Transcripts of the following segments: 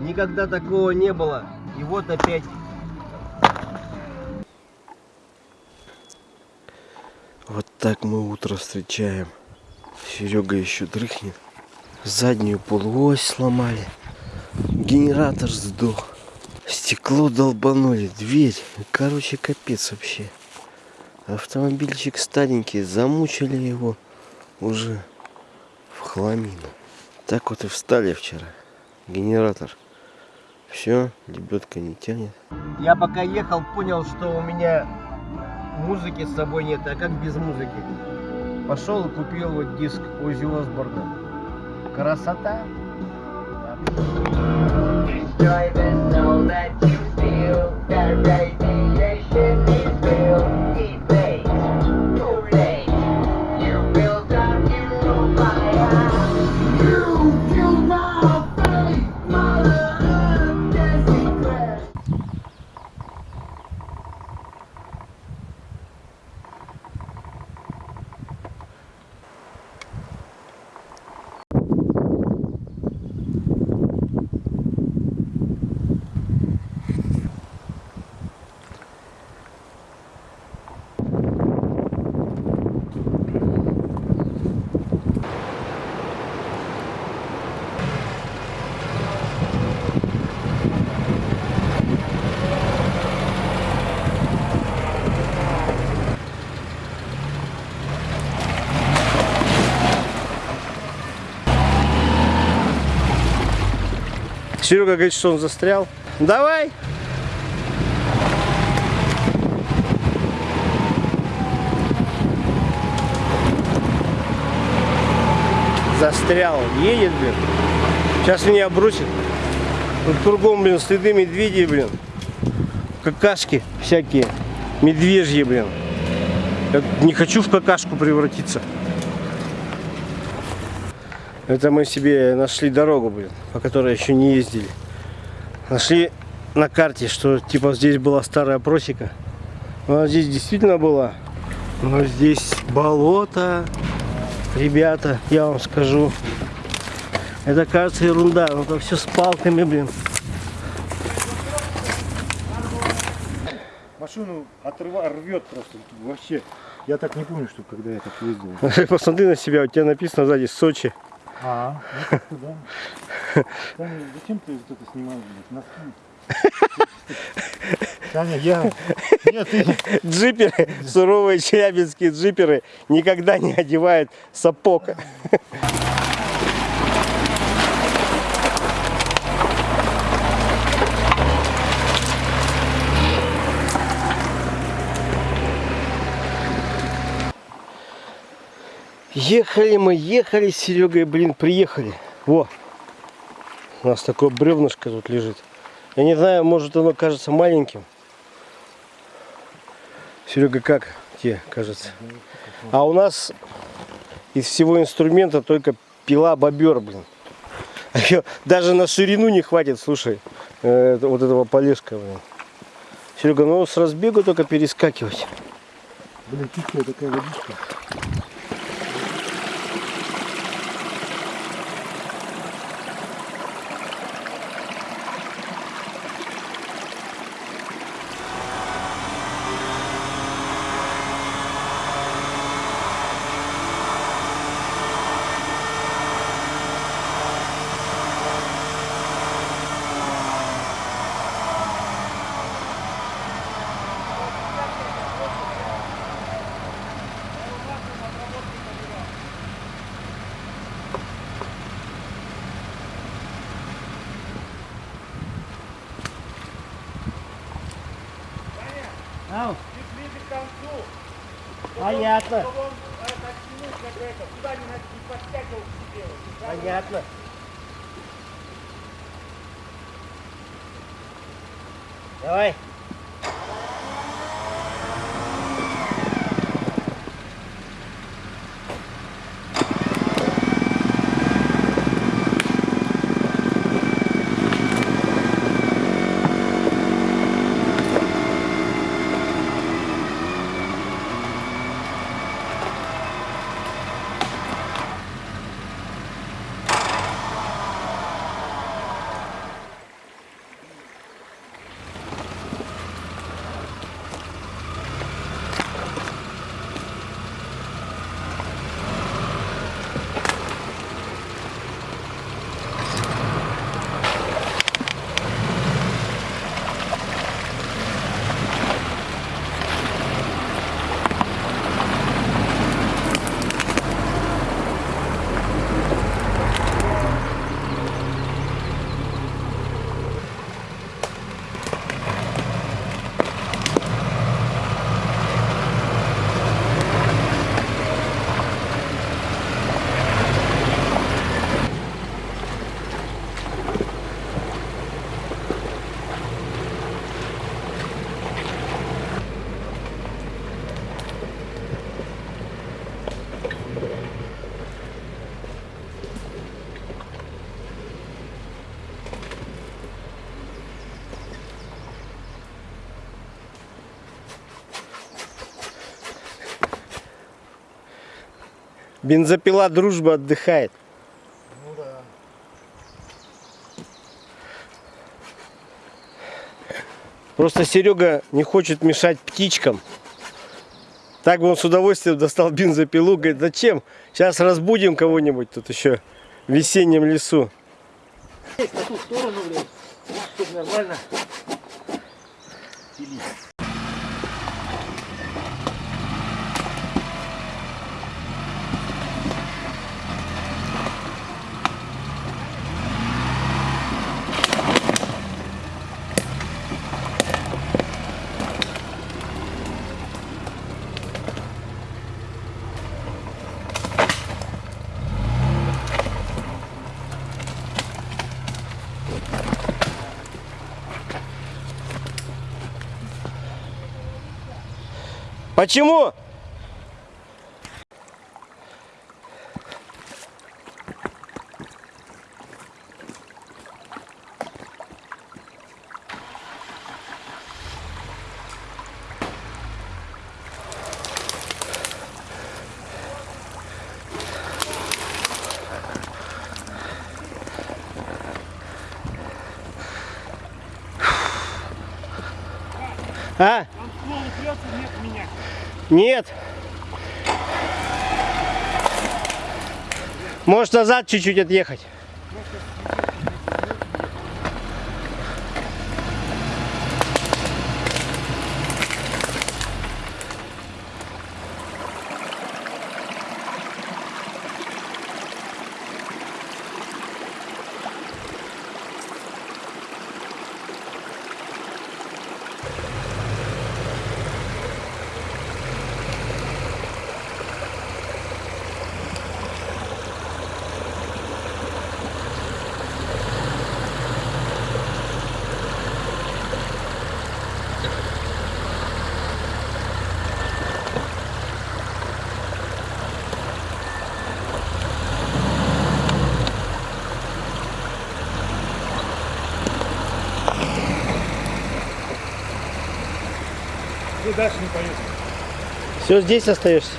Никогда такого не было. И вот опять. Вот так мы утро встречаем. Серега еще дрыхнет. Заднюю полуось сломали. Генератор сдох. Стекло долбанули, дверь. Короче, капец вообще. Автомобильчик старенький, замучили его уже в хламину. Так вот и встали вчера. Генератор. Все, лебедка не тянет. Я пока ехал, понял, что у меня музыки с собой нет, а как без музыки? Пошел и купил вот диск Ози Осборна. Красота! Drive and know that you feel that radiation Серега говорит, что он застрял. Давай! Застрял. Едет, блин. Сейчас меня бросит. Тут кругом, блин, следы медведей, блин. Какашки всякие. Медвежьи, блин. Я не хочу в какашку превратиться. Это мы себе нашли дорогу, блин, по которой еще не ездили. Нашли на карте, что типа здесь была старая просека. Она здесь действительно была. Но здесь болото. Ребята, я вам скажу. Это кажется ерунда. но Это все с палками, блин. Машину отрыва, рвет просто вообще. Я так не помню, что когда я так ездил. Посмотри на себя, у тебя написано сзади Сочи. А, ну да. Таня, зачем ты вот это снимаешь, блядь, носки? Таня, я... Нет, ты... Джиперы, суровые челябинские джиперы никогда не одевают сапог. Ехали мы, ехали с Серегой, блин, приехали. Во, у нас такое бревнышко тут лежит. Я не знаю, может оно кажется маленьким. Серега, как тебе кажется? А у нас из всего инструмента только пила бобер, блин. Её Даже на ширину не хватит, слушай, э, вот этого полежка, блин. Серега, ну с разбегу только перескакивать. Блин, тихая такая водичка. Ау. Понятно. Понятно. Давай. Бензопила дружба отдыхает. Ну да. Просто Серега не хочет мешать птичкам. Так бы он с удовольствием достал бензопилу. Говорит, зачем? Сейчас разбудим кого-нибудь тут еще в весеннем лесу. Ту сторону, блядь. Чтобы нормально. пилить. Почему? А? Там ствол упрется, нет меня. Нет. Может назад чуть-чуть отъехать. Дальше не поедешь. Все, здесь остаешься.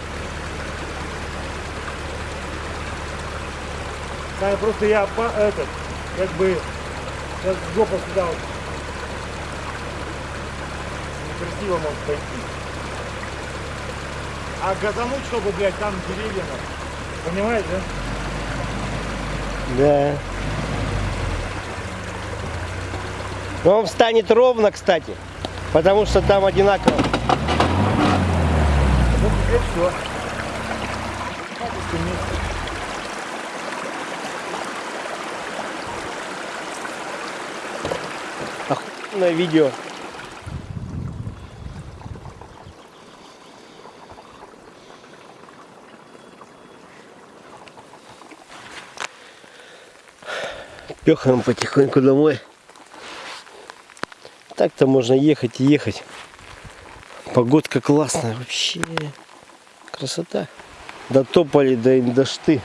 Саня, просто я по- этот, как бы, сейчас жопа сюда вот. Некрасиво может пойти. А газануть, чтобы, блядь, там деревья, понимаешь, да? Да. Но он встанет ровно, кстати. Потому что там одинаково. Вот все. Охуенное видео. Пехаем потихоньку домой. Так-то можно ехать и ехать. Погодка классная вообще. Красота. Дотопали до Индашты.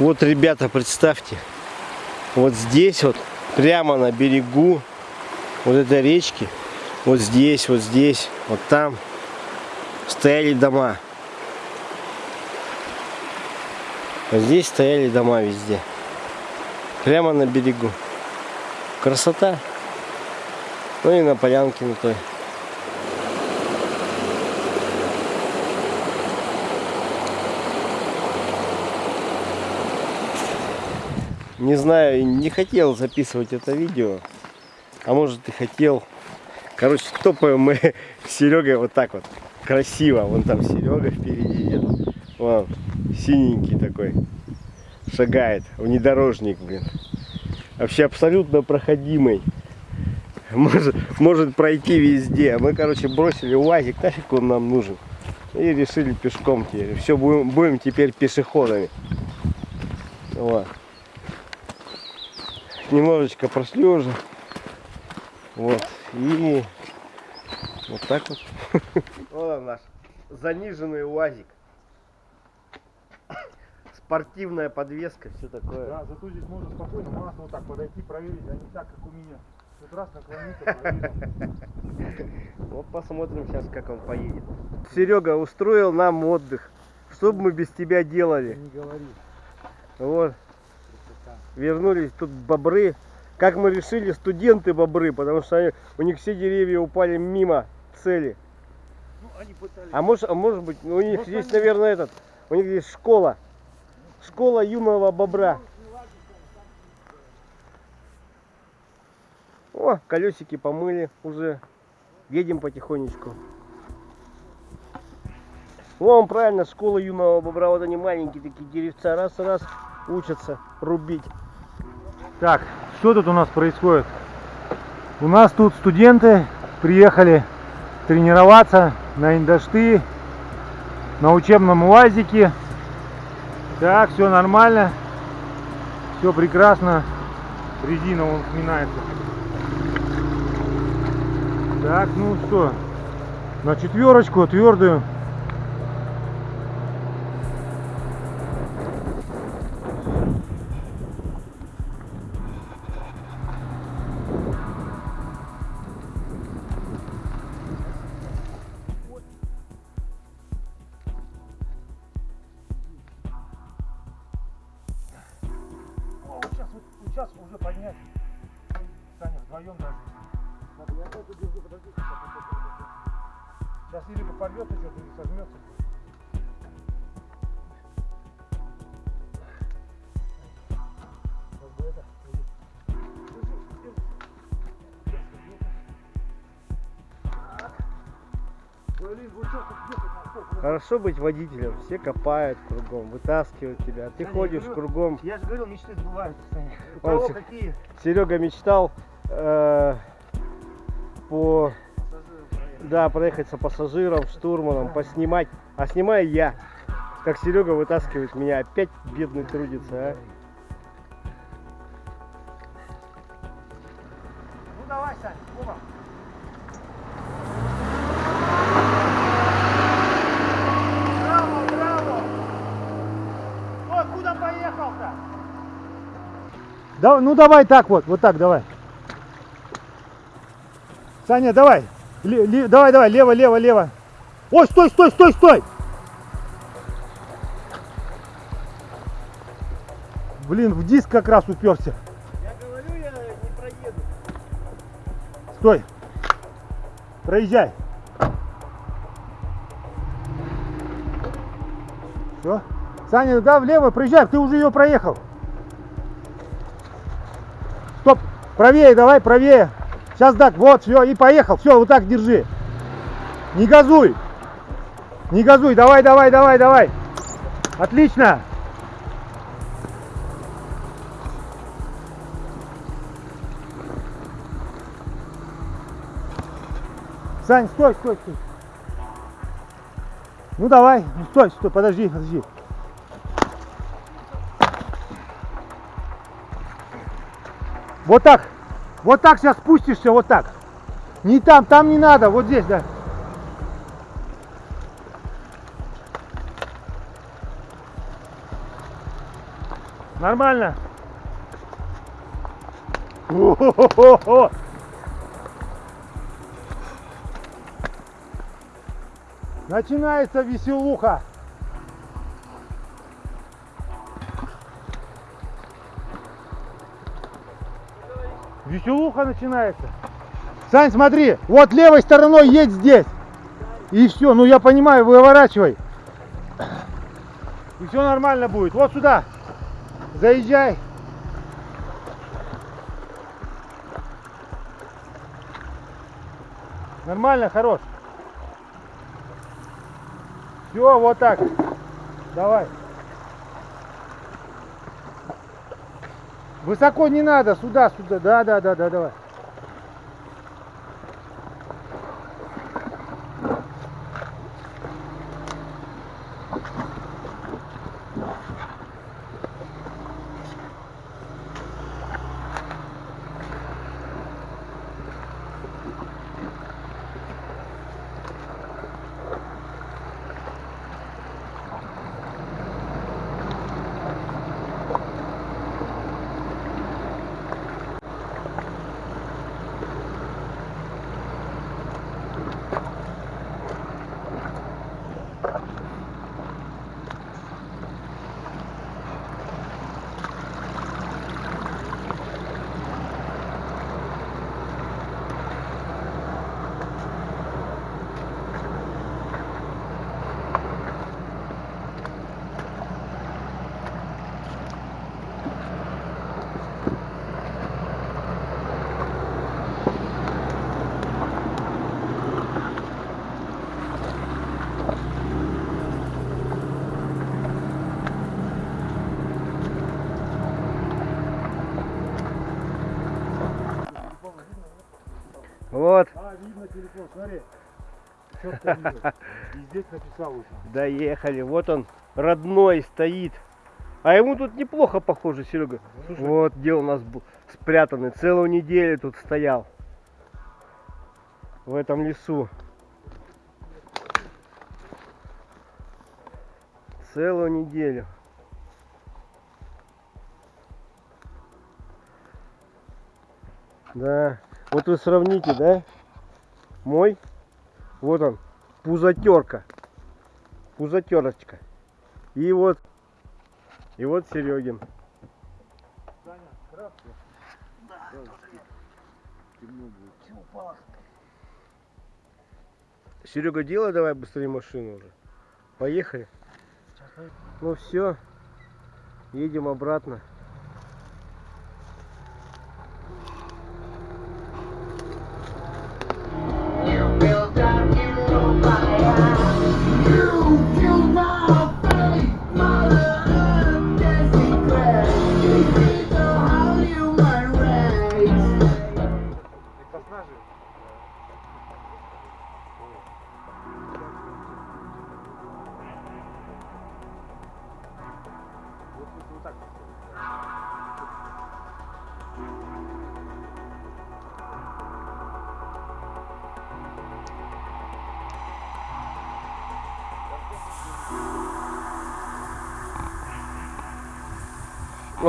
Вот, ребята, представьте. Вот здесь вот, прямо на берегу вот этой речки, вот здесь, вот здесь, вот там стояли дома. Вот здесь стояли дома везде. Прямо на берегу. Красота. Ну и на полянке на той. Не знаю, не хотел записывать это видео. А может и хотел. Короче, топаем мы с Серегой вот так вот. Красиво. Вон там Серега впереди идет. Вон, синенький такой. Шагает. Внедорожник, блин. Вообще абсолютно проходимый. Может, может пройти везде. Мы, короче, бросили УАЗик. Нафиг он нам нужен. И решили пешком теперь. Все, будем, будем теперь пешеходами. Вот немножечко прошли уже. Вот. И вот так вот. Вот он наш заниженный УАЗик. Спортивная подвеска, все такое. Да, зато здесь можно спокойно масло вот так подойти, проверить, а не так, как у меня. Тут раз наклониться. Вот посмотрим сейчас, как он поедет. Серега устроил нам отдых. Что бы мы без тебя делали? Не говори. Вот. Вернулись тут бобры. Как мы решили, студенты бобры, потому что они- у них все деревья упали мимо цели. Ну, они пытались. А может, а может быть, ну, у них Может, здесь, они- наверное, этот, у них здесь школа. Школа юного бобра. О, колесики помыли уже. Едем потихонечку. Вон, правильно, школа юного бобра. Вот они маленькие такие деревца. Раз-раз учатся рубить. Так, что тут у нас происходит? У нас тут студенты приехали тренироваться на индашты, на учебном УАЗике. Так, все нормально, все прекрасно. Резина он сминается. Так, ну что, на четверочку твердую. Сейчас или порвется что-то, или сожмется. Хорошо быть водителем. Все копают кругом, вытаскивают тебя. Ты я ходишь говорю, кругом. Я же говорил, мечты сбываются, Саня. У Он кого какие Серега мечтал э, по? Да, проехаться пассажиром, штурманом, поснимать. А снимаю я. Как Серега вытаскивает меня. Опять бедный трудится, а. Ну давай, Сань, оба. Браво, браво! Ой, куда поехал-то? Да, ну давай так вот, вот так давай. Саня, давай. Ле- ле- давай, давай, лево, лево, лево. Ой, стой, стой, стой, стой! Блин, в диск как раз уперся. Я говорю, я не проеду. Стой. Проезжай. Все. Саня, да, влево, проезжай, ты уже ее проехал. Стоп, правее, давай, правее. Сейчас так, вот, все, и поехал. Все, вот так держи. Не газуй. Не газуй, давай, давай, давай, давай. Отлично. Сань, стой, стой, стой. Ну давай, ну стой, стой, подожди, подожди. Вот так. Вот так сейчас спустишься, вот так. Не там, там не надо, вот здесь, да. Нормально. Начинается веселуха. Веселуха начинается. Сань, смотри, вот левой стороной едь здесь. И все, ну я понимаю, выворачивай. И все нормально будет. Вот сюда. Заезжай. Нормально, хорош. Все, вот так. Давай. Высоко не надо, сюда, сюда. Да, да, да, да, давай. Вот, А, видно телефон, смотри. Видно. И здесь написал уже. доехали. Вот он, родной, стоит. А ему тут неплохо похоже, Серега. Вот где у нас был спрятанный. Целую неделю тут стоял. В этом лесу. Целую неделю. Да. Вот вы сравните, да? Мой. Вот он. Пузатерка. Пузатерочка. И вот. И вот Серегин. Серега, делай давай быстрее машину уже. Поехали. Ну все. Едем обратно.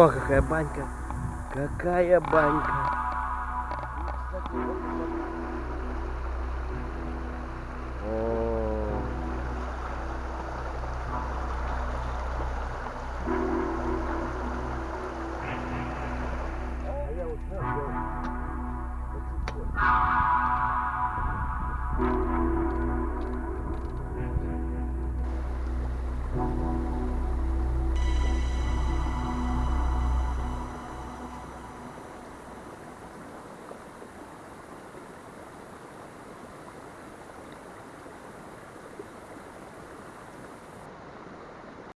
О, какая банька. Какая банька. О. А я вот